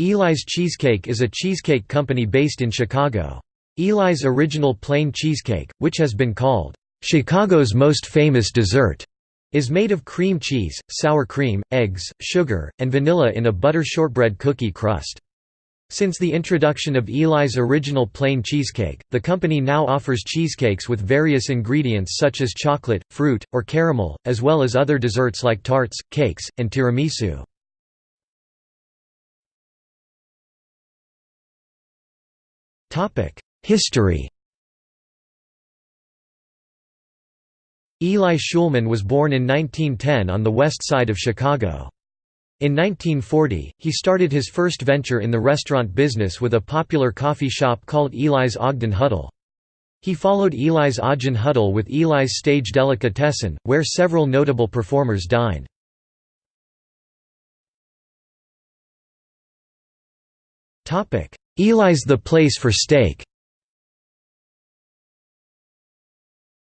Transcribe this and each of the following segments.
Eli's Cheesecake is a cheesecake company based in Chicago. Eli's Original Plain Cheesecake, which has been called, "...Chicago's most famous dessert", is made of cream cheese, sour cream, eggs, sugar, and vanilla in a butter shortbread cookie crust. Since the introduction of Eli's Original Plain Cheesecake, the company now offers cheesecakes with various ingredients such as chocolate, fruit, or caramel, as well as other desserts like tarts, cakes, and tiramisu. History Eli Schulman was born in 1910 on the west side of Chicago. In 1940, he started his first venture in the restaurant business with a popular coffee shop called Eli's Ogden Huddle. He followed Eli's Ogden Huddle with Eli's Stage Delicatessen, where several notable performers dined. Eli's The Place for Steak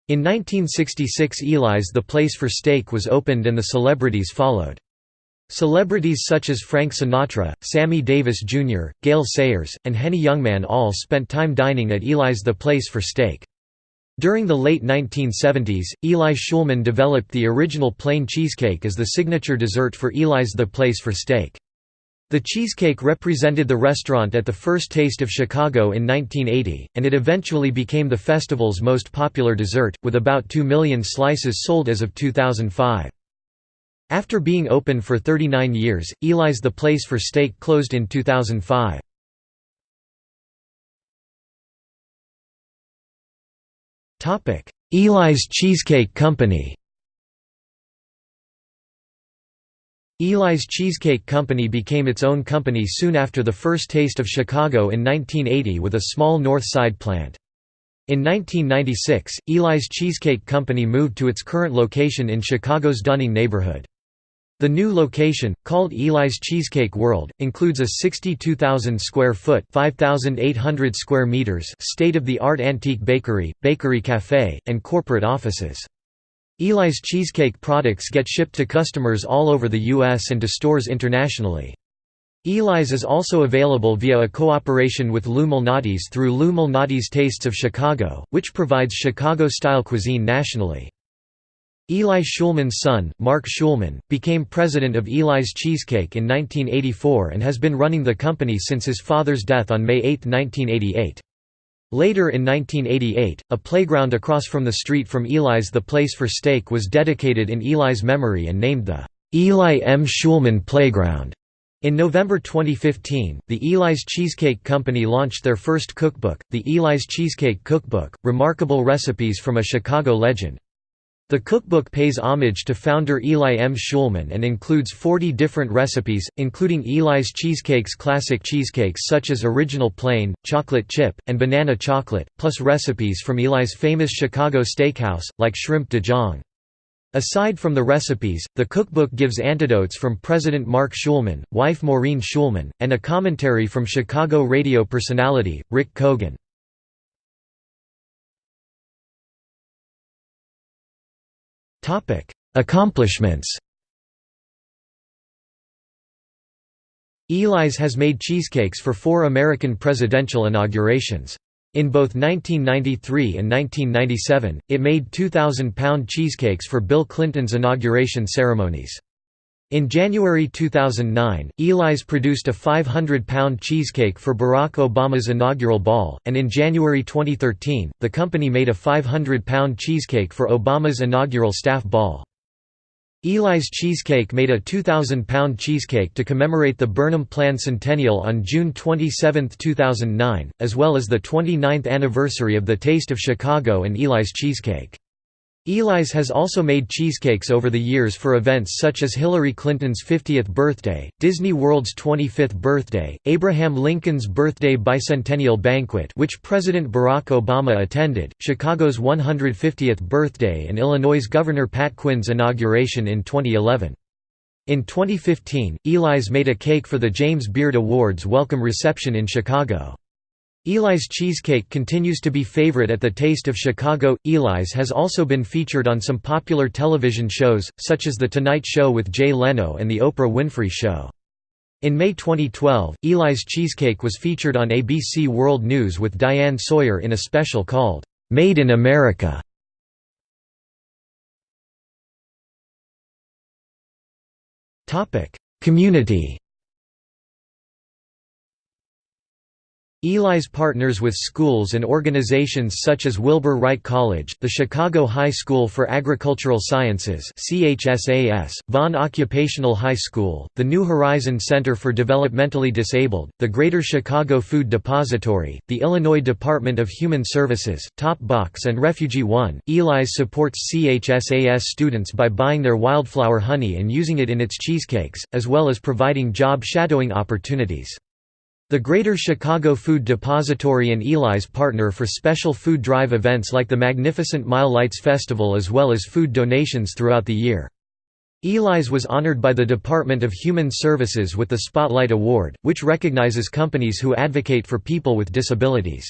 In 1966 Eli's The Place for Steak was opened and the celebrities followed. Celebrities such as Frank Sinatra, Sammy Davis Jr., Gale Sayers, and Henny Youngman all spent time dining at Eli's The Place for Steak. During the late 1970s, Eli Schulman developed the original plain cheesecake as the signature dessert for Eli's The Place for Steak. The cheesecake represented the restaurant at the first Taste of Chicago in 1980, and it eventually became the festival's most popular dessert, with about 2 million slices sold as of 2005. After being open for 39 years, Eli's The Place for Steak closed in 2005. Eli's Cheesecake Company Eli's Cheesecake Company became its own company soon after the first Taste of Chicago in 1980 with a small North Side plant. In 1996, Eli's Cheesecake Company moved to its current location in Chicago's Dunning neighborhood. The new location, called Eli's Cheesecake World, includes a 62,000 square foot (5,800 square meters state-of-the-art antique bakery, bakery cafe, and corporate offices. Eli's cheesecake products get shipped to customers all over the U.S. and to stores internationally. Eli's is also available via a cooperation with Lou Malnati's through Lou Malnati's Tastes of Chicago, which provides Chicago-style cuisine nationally. Eli Schulman's son, Mark Schulman, became president of Eli's Cheesecake in 1984 and has been running the company since his father's death on May 8, 1988. Later in 1988, a playground across from the street from Eli's The Place for Steak was dedicated in Eli's memory and named the Eli M. Schulman Playground. In November 2015, the Eli's Cheesecake Company launched their first cookbook, the Eli's Cheesecake Cookbook, Remarkable Recipes from a Chicago Legend. The cookbook pays homage to founder Eli M. Schulman and includes 40 different recipes, including Eli's Cheesecake's classic cheesecakes such as Original Plain, Chocolate Chip, and Banana Chocolate, plus recipes from Eli's famous Chicago steakhouse, like shrimp Dijon. Aside from the recipes, the cookbook gives anecdotes from President Mark Schulman, wife Maureen Schulman, and a commentary from Chicago radio personality, Rick Kogan. Accomplishments Eli's has made cheesecakes for four American presidential inaugurations. In both 1993 and 1997, it made 2,000-pound cheesecakes for Bill Clinton's inauguration ceremonies. In January 2009, Eli's produced a 500-pound cheesecake for Barack Obama's inaugural ball, and in January 2013, the company made a 500-pound cheesecake for Obama's inaugural staff ball. Eli's Cheesecake made a 2,000-pound cheesecake to commemorate the Burnham Plan Centennial on June 27, 2009, as well as the 29th anniversary of the Taste of Chicago and Eli's Cheesecake. Eli's has also made cheesecakes over the years for events such as Hillary Clinton's 50th birthday, Disney World's 25th birthday, Abraham Lincoln's birthday bicentennial banquet which President Barack Obama attended, Chicago's 150th birthday and Illinois' Governor Pat Quinn's inauguration in 2011. In 2015, Eli's made a cake for the James Beard Awards welcome reception in Chicago. Eli's cheesecake continues to be favorite at the Taste of Chicago. Eli's has also been featured on some popular television shows, such as The Tonight Show with Jay Leno and The Oprah Winfrey Show. In May 2012, Eli's Cheesecake was featured on ABC World News with Diane Sawyer in a special called, "'Made in America". Community Eli's partners with schools and organizations such as Wilbur Wright College, the Chicago High School for Agricultural Sciences Vaughn Occupational High School, the New Horizon Center for Developmentally Disabled, the Greater Chicago Food Depository, the Illinois Department of Human Services, Top Box and Refugee One. Eli's supports CHSAS students by buying their wildflower honey and using it in its cheesecakes, as well as providing job shadowing opportunities. The Greater Chicago Food Depository and Eli's partner for special food drive events like the Magnificent Mile Lights Festival as well as food donations throughout the year. Eli's was honored by the Department of Human Services with the Spotlight Award, which recognizes companies who advocate for people with disabilities.